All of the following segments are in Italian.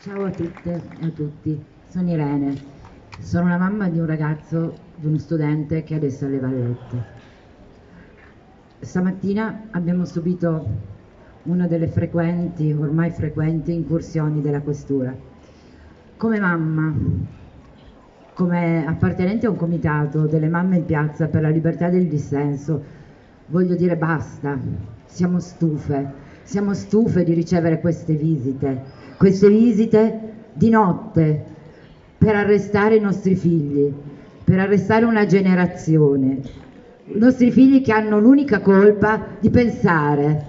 Ciao a tutte e a tutti, sono Irene, sono la mamma di un ragazzo, di uno studente che adesso è alle Vallette. Stamattina abbiamo subito una delle frequenti, ormai frequenti, incursioni della questura. Come mamma, come appartenente a un comitato delle mamme in piazza per la libertà del dissenso, voglio dire basta, siamo stufe, siamo stufe di ricevere queste visite, queste visite di notte per arrestare i nostri figli, per arrestare una generazione, i nostri figli che hanno l'unica colpa di pensare,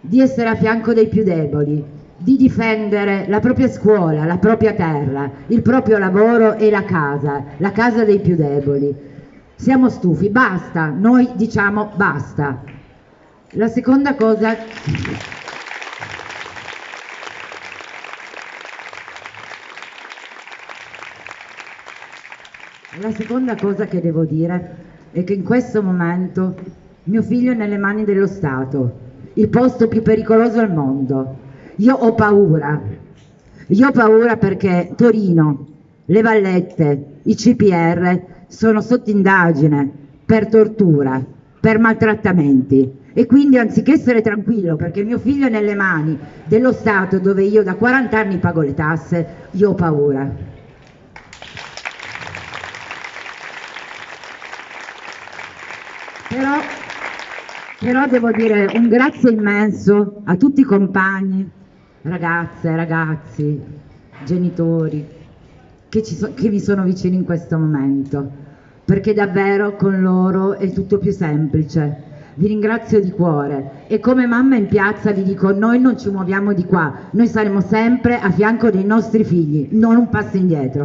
di essere a fianco dei più deboli, di difendere la propria scuola, la propria terra, il proprio lavoro e la casa, la casa dei più deboli. Siamo stufi, basta, noi diciamo basta. La seconda cosa La seconda cosa che devo dire è che in questo momento mio figlio è nelle mani dello Stato, il posto più pericoloso al mondo. Io ho paura, io ho paura perché Torino, le Vallette, i CPR sono sotto indagine per tortura, per maltrattamenti e quindi anziché essere tranquillo perché mio figlio è nelle mani dello Stato dove io da 40 anni pago le tasse, io ho paura. Però, però devo dire un grazie immenso a tutti i compagni, ragazze, ragazzi, genitori, che, so, che mi sono vicini in questo momento, perché davvero con loro è tutto più semplice. Vi ringrazio di cuore e come mamma in piazza vi dico noi non ci muoviamo di qua, noi saremo sempre a fianco dei nostri figli, non un passo indietro.